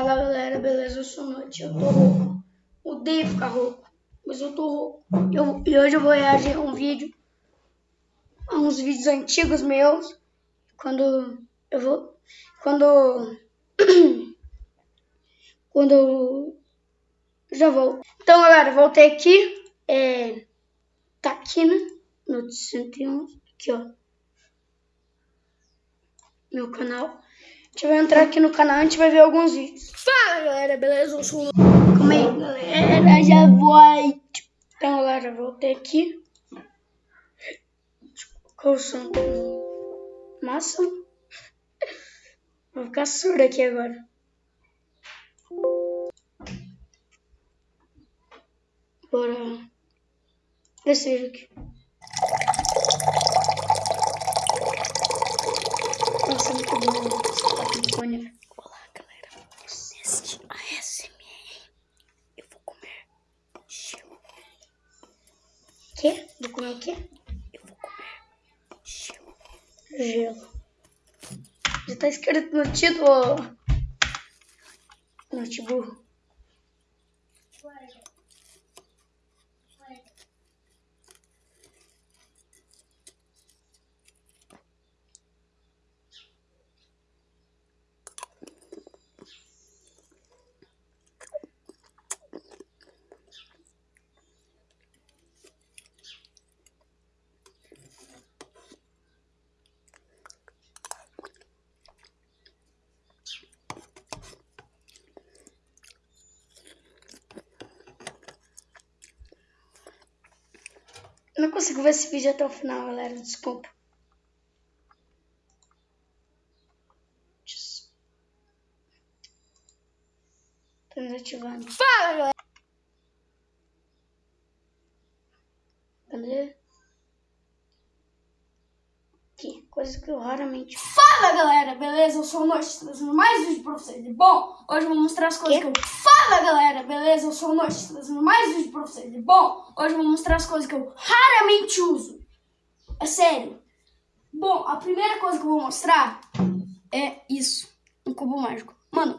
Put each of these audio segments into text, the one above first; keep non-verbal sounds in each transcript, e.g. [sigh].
Fala galera, beleza? Eu sou Noite, eu tô rouco. Odeio ficar rouco, mas eu tô rouco. Eu, e hoje eu vou reagir a um vídeo, a uns vídeos antigos meus, quando eu vou, quando, [coughs] quando já vou. Então galera, voltei aqui, é, tá aqui né, no 111, aqui ó, meu canal. A gente vai entrar aqui no canal e a gente vai ver alguns vídeos. Fala galera, beleza? Eu sou o... Calma aí galera, já vou. Então galera, voltei aqui. Colocar o som massa. Vou ficar surdo aqui agora. Bora esse vídeo aqui. Nossa, muito bom fone. Olá, galera. Neste ASMR, eu vou comer gelo. Quê? Vou comer o quê? Eu vou comer gelo. Gelo. Já tá escrito no título. Notebook. Eu não consigo ver esse vídeo até o final, galera. Desculpa. Tô desativando. Fala, galera! Cadê? Aqui, coisa que eu raramente... Fala, galera! Beleza? Eu sou o Noite, trazendo mais vídeo pra vocês. Bom, hoje eu vou mostrar as coisas Quê? que eu... Fala, galera! Beleza? Eu sou o Noite, trazendo mais vídeo pra vocês. Bom, hoje eu vou mostrar as coisas que eu raramente uso. É sério. Bom, a primeira coisa que eu vou mostrar é isso. Um cubo mágico. Mano,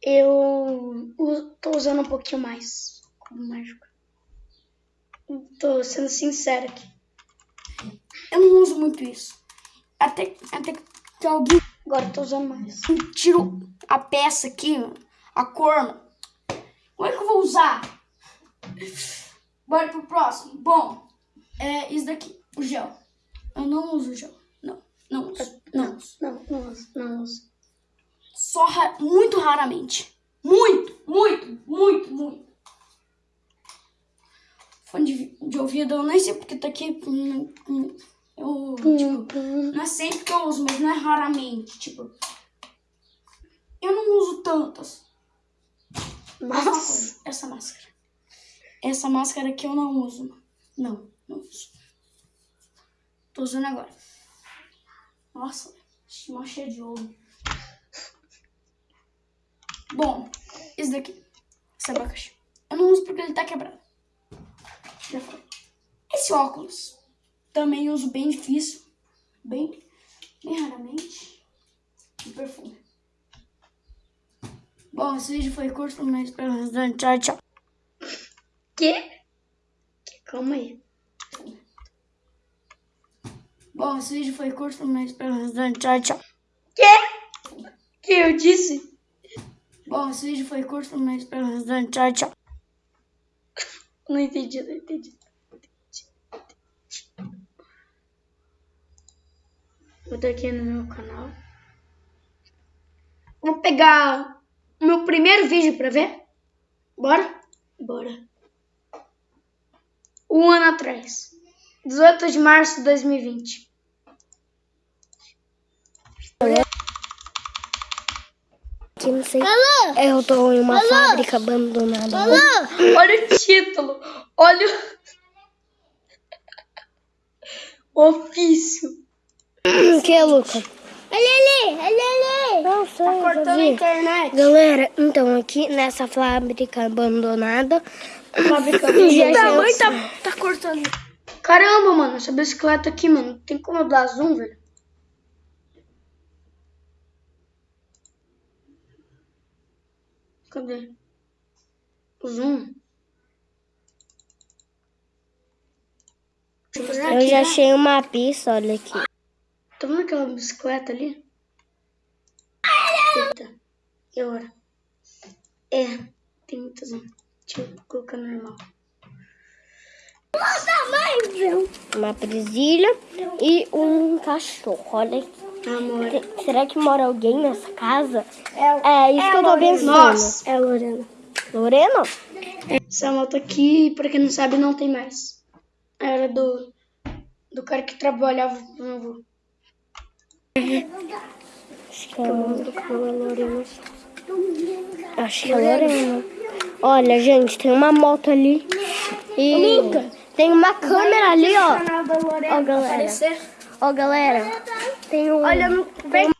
Eu tô usando um pouquinho mais como mágico. Tô sendo sincera aqui. eu não uso muito isso. Até, até que alguém Agora eu tô usando mais. tira a peça aqui, a cor. Como é que eu vou usar? Bora pro próximo. Bom, é isso daqui, o gel. Eu não uso gel. Não, não uso. Não uso. Não, não uso, não uso. Só ra- muito raramente. Muito, muito, muito, muito. Fone de, de ouvido, eu nem sei porque tá aqui. hum, hum, Eu, tipo, não é sempre que eu uso, mas não é raramente. Tipo, eu não uso tantas. Mas essa máscara. Essa máscara aqui eu não uso. Não, não uso. Tô usando agora. Nossa, mó cheia de ouro. Bom, esse daqui. Esse abacaxi. Eu não uso porque ele tá quebrado. Já foi. Esse óculos. Também uso bem difícil. Bem, bem raramente. E perfume. Bom, esse vídeo foi curto, mas espero bastante. Tchau, tchau. Que? Calma aí. Bom, esse vídeo foi curto, mas espero bastante. Tchau, tchau. Quê? Que eu disse? Bom, esse vídeo foi curto, mas espero bastante. Tchau, tchau. Não entendi, não entendi. Vou estar aqui no meu canal. Vou pegar o meu primeiro vídeo pra ver. Bora? Bora. Um ano atrás. 18 de março de 2020. Que não sei. Eu tô em uma fábrica abandonada. Olha o título. Olha o [laughs] ofício. Hum, o que é, Luca? Olha ali, olha ali. Não sei, tá cortando a internet. Galera, então aqui nessa fábrica abandonada. Fábrica [laughs] abandonada. Tá, tá, tá cortando. Caramba, mano, essa bicicleta aqui, mano. Tem como eu dar zoom, velho? Cadê? Zoom. Eu já né? achei uma pista, olha aqui. Tá vendo aquela bicicleta ali? Eita. E agora? É, tem muita zoom. Deixa eu colocar normal. Uma presilha e um cachorro. Olha aqui. Amor. Será que mora alguém nessa casa? É, isso que eu tô pensando. Nossa. É a Lorena. Lorena? Essa moto aqui, pra quem não sabe, não tem mais. Era do, do cara que trabalhava com meu avô. Acho que é a Lorena. Acho que é a Lorena. Olha, gente, tem uma moto ali. E tem uma câmera ali, ó. Canal Ó, galera. Ó, galera. Tem um... Olha no vem.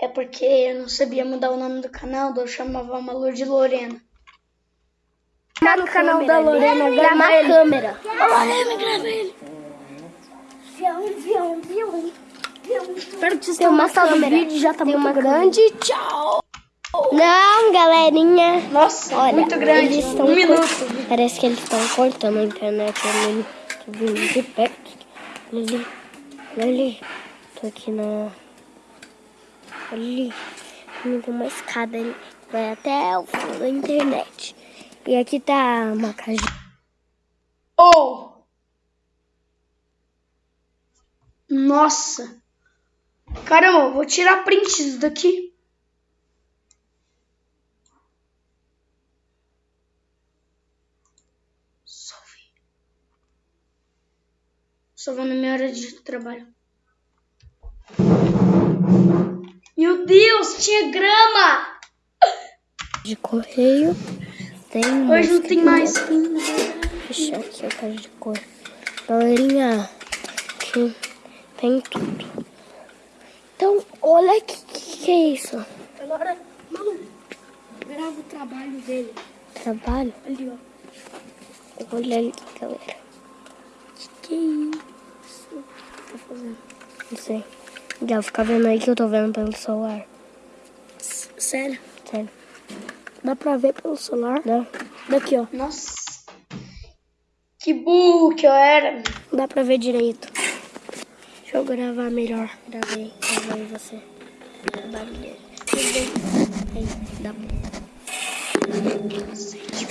É porque eu não sabia mudar o nome do canal, daí eu chamava a Malu de Lorena. Tá no canal da Lorena, Tem grava uma ele. câmera. Lorena, grava ele. Espero que vocês tenham gostado do câmera. vídeo. Já tá Tem muito uma grande. Tchau. Não, galerinha. Nossa, Olha, muito grande. eles estão Um minuto. Parece que eles estão cortando a internet ali. Tô vindo de perto. Olha ali. Olha ali. Tô aqui na. Olha ali. Tem uma escada ali. Vai até o fim da internet. E aqui tá uma casa. Oh! Nossa! Caramba, vou tirar print disso daqui. Salve. Só vou na minha hora de trabalho. Meu Deus, tinha grama! de correio. Tem Hoje não tem mais. Fechar aqui a caixa de cor. Galerinha, aqui tem tudo. Então, olha o que, que é isso. Agora, Malu, grava o trabalho dele. Trabalho? Ali, ó. Olha ali, galera. Que que é isso? Tá fazendo? Não sei. Já fica vendo aí que eu tô vendo pelo celular. Sério. Sério. Dá pra ver pelo celular? Dá? Daqui, ó. Nossa. Que burro que eu era. Dá pra ver direito. Deixa eu gravar melhor. Gravei, gravei você.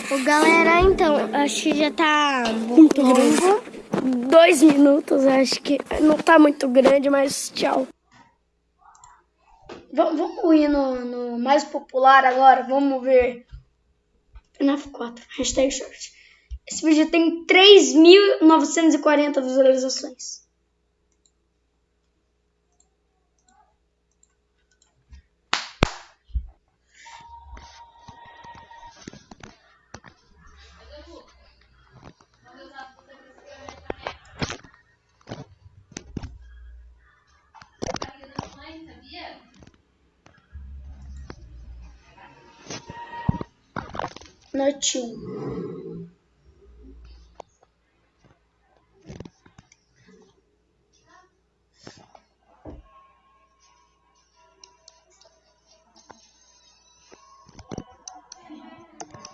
Ô, galera, então, acho que já tá muito longo. Dois minutos, acho que não tá muito grande, mas tchau. Va- Vamos ir no, no mais popular agora. Vamos ver. FNAF 4. Hashtag short. Esse vídeo tem 3.940 visualizações. 1.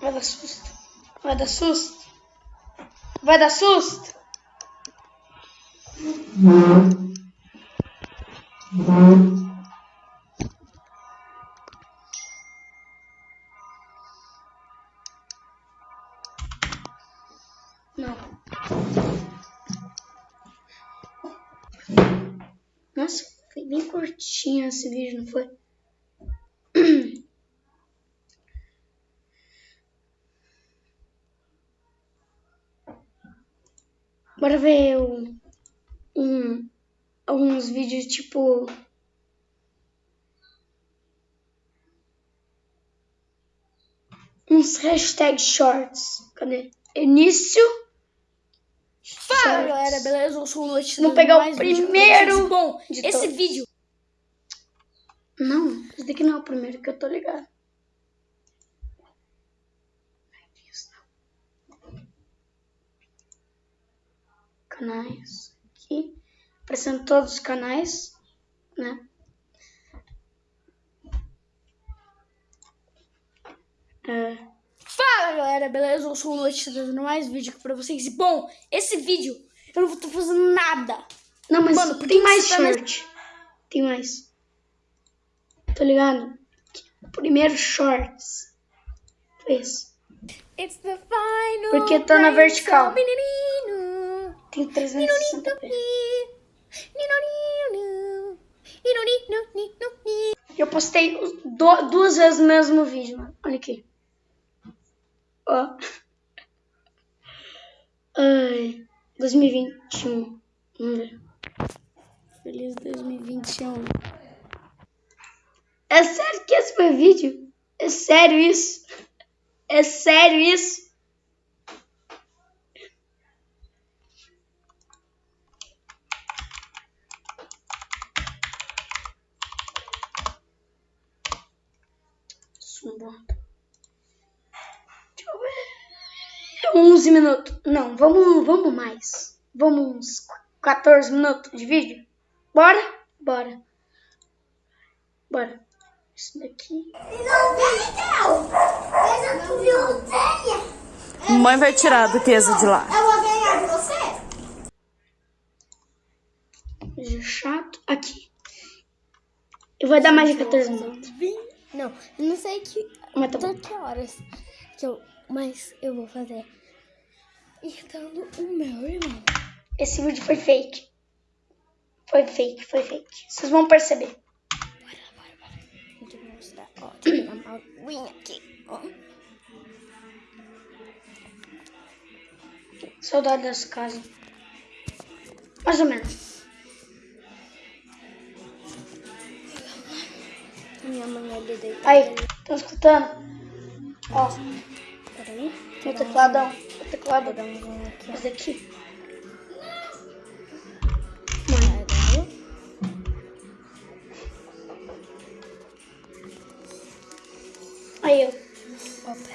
Vai dar susto. Vai dar susto. Vai dar susto. Não. Curtinho esse vídeo, não foi? [coughs] Bora ver um, um, alguns vídeos tipo. Uns hashtag shorts. Cadê? Início. Fala galera, beleza? Eu sou o Noite. Vamos pegar o primeiro. Bom, esse vídeo Não, esse daqui não é o primeiro que eu tô ligado. Canais. Aqui. Aparecendo todos os canais, né? É. Fala galera, beleza? Eu sou o Lute, trazendo mais vídeo aqui pra vocês. E bom, esse vídeo eu não vou estar fazendo nada. Não, mas Mano, tem mais tá mais- short. Tem mais. Tá ligado? Primeiro shorts. Final Porque tá na vertical. Tem 360p. Eu postei do- duas vezes o mesmo vídeo, mano. Olha aqui. Ó. Ai. 2021. Vamos ver. Feliz 2021. É sério que esse foi vídeo? É sério isso? É sério isso? Sumbota. Deixa eu ver. 11 minutos. Não, vamos, vamos mais. Vamos uns 14 minutos de vídeo? Bora? Bora. Bora. Isso daqui. Mãe vai tirar a duquesa de lá. Eu vou ganhar de você? Vídeo chato. Aqui. Eu vou dar mais de 14 minutos. Não, eu não sei que, Mas tá bom. que horas que eu, mas eu vou fazer. Irritando o meu irmão. Esse vídeo foi fake. Foi fake, foi fake. Vocês vão perceber. Eu pegar uma aguinha aqui. Ó. Saudade dessa casa. Mais ou menos. Minha mãe ali deitada. Aí, estão escutando? Ó, Peraí. tecladão. Teclado. Vou dar um zoom aqui. Esse daqui.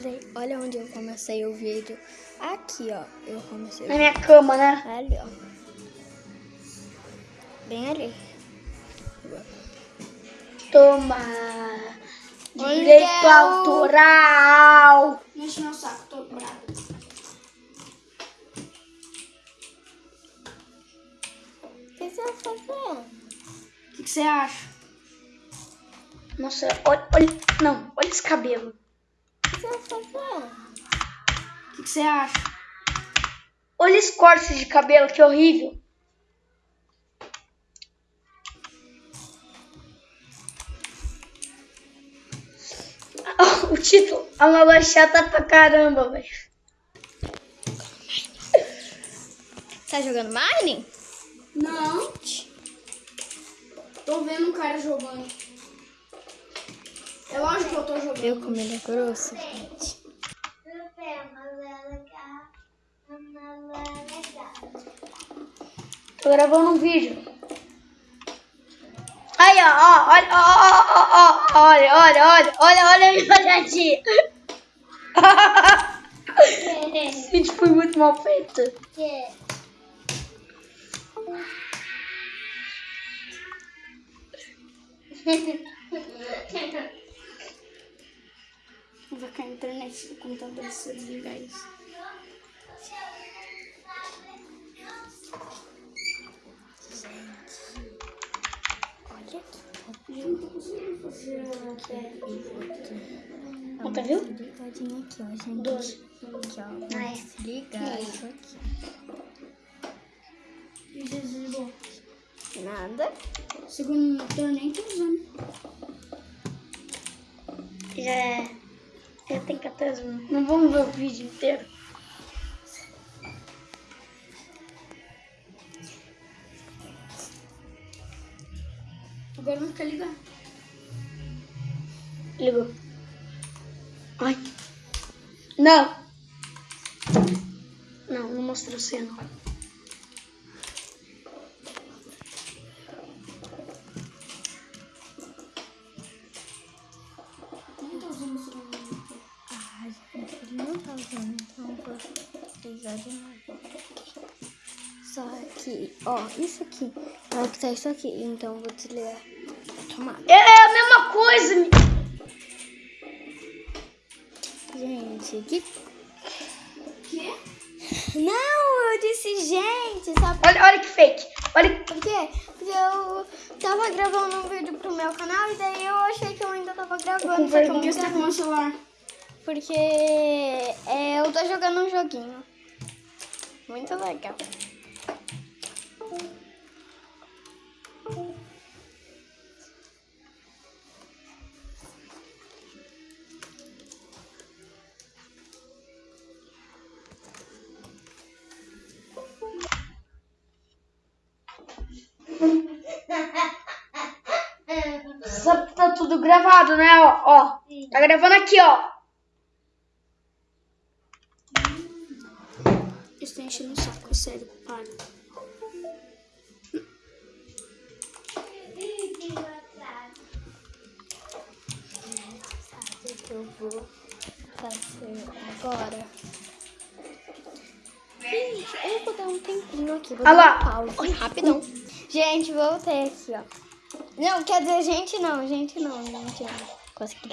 Peraí. Olha onde eu comecei o vídeo. Aqui, ó. Eu comecei Na minha cama, né? Ali, ó. Bem ali. Toma. Direito autoral. Mexe meu saco, tô bravo. O que você? O que, que você acha? Nossa, olha, olha. Não, olha esse cabelo. O que você que, acha? Olha esse corte de cabelo, que horrível. [laughs] O título, a Lala é chata pra caramba, velho. Tá jogando Mine? Não. Tô vendo um cara jogando. É lógico que eu tô jogando. Eu como ele é grosso, gente. Tô gravando um vídeo. Aí, ó, ó, olha, ó, ó, ó, ó, olha, olha, olha, olha, olha a minha olhadinha. Esse vídeo foi muito mal feito. [laughs] Vai cair a internet do computador se eu desligar isso. Olha aqui. Eu não tô conseguindo fazer. Ó, tá viu? Ligadinho aqui, ó, gente. Doze. Aqui, ó. Ah, é. Vamos ligar isso aqui. E desligou. Nada. Segundo monitor nem tô usando. Já é. Já tem 14 minutos. Não vamos ver o vídeo inteiro. Agora não quer ligar. Ligou. Ai. Não. Não, não mostrou você usando, então vou precisar de novo. Só que, ó, isso aqui. Vai que tá isso aqui, então eu vou desligar a tomada. É a mesma coisa. gente. Que... Quê? Não, eu disse gente, sabe Olha, olha que fake. Olha por quê? Porque eu tava gravando um vídeo pro meu canal e daí eu achei que eu ainda tava gravando. Por que você tá com o celular? Porque é, eu tô jogando um joguinho. Muito legal. Que tá tudo gravado, né? Ó, ó. Tá gravando aqui, ó. Tá enchendo o saco, sério, para. Sabe o que eu vou fazer agora? Gente, eu vou dar um tempinho aqui. Vou Olha dar lá. um pause rapidão. Gente, voltei aqui, ó. Não, quer dizer, gente não, gente não, gente não. Consegui.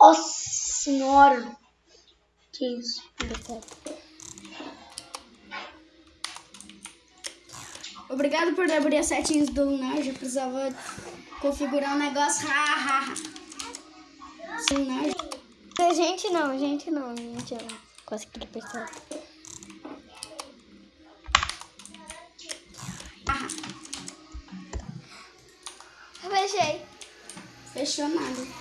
Nossa senhora. Que isso? Deu certo. Obrigado por abrir as setinhas do Lunar. Já precisava configurar um negócio. Ha. Lunar. Dizer, Gente não, gente não, gente não. Consegui perceber. Fechei. Fechou nada.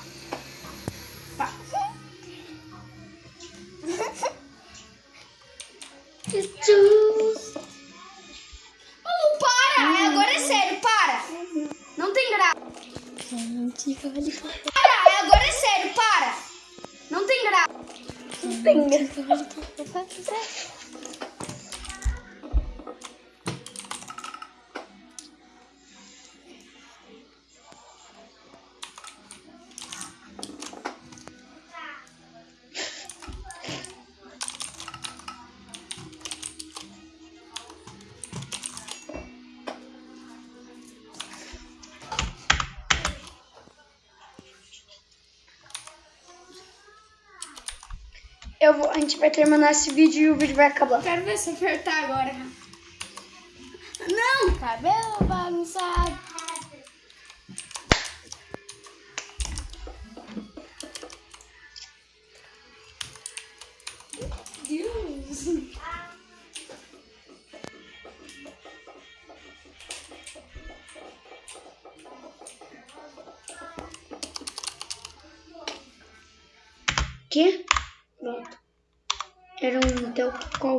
Eu vou, a gente vai terminar esse vídeo e o vídeo vai acabar. Quero ver se apertar agora. Não! Cabelo bagunçado. Deus! Que? Era um telcol.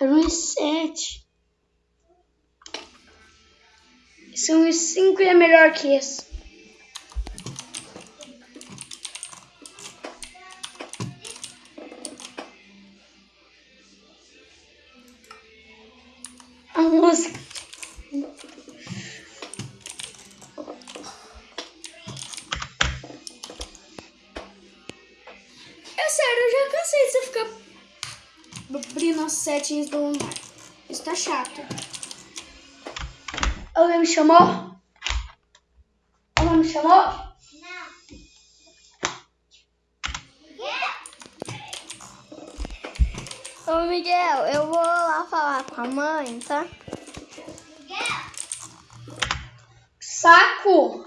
Era um i7. Esse é um i5 e é melhor que esse. As setinhas do lunar. Isso tá chato. Alguém me chamou? Alguém me chamou? Ô, Miguel, eu vou lá falar com a mãe, tá? Saco!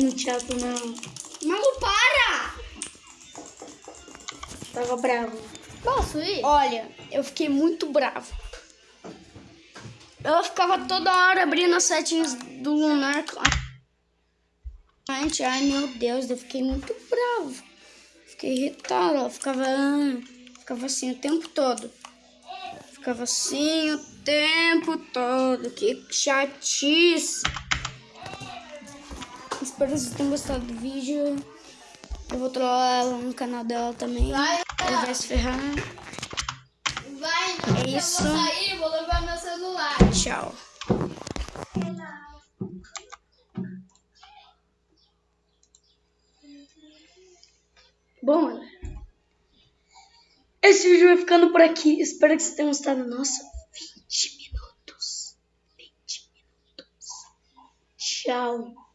No teatro, não. Malu, para! Tava bravo. Posso ir? Olha, eu fiquei muito bravo. Ela ficava toda hora abrindo as setinhas do lunar. Gente, ai meu Deus, eu fiquei muito bravo. Fiquei irritada. Ela ficava, ficava assim o tempo todo. Ficava assim o tempo todo. Que chatice espero que vocês tenham gostado do vídeo. Eu vou trollar ela no canal dela também. Vai, ela vai se ferrar. Vai, não, é isso. eu vou sair, vou levar meu celular. Tchau. Bom, galera. Esse vídeo vai ficando por aqui. Espero que vocês tenham gostado. Nossa, 20 minutos. 20 minutos. Tchau.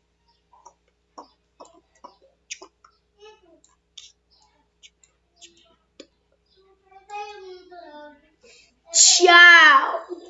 Tchau!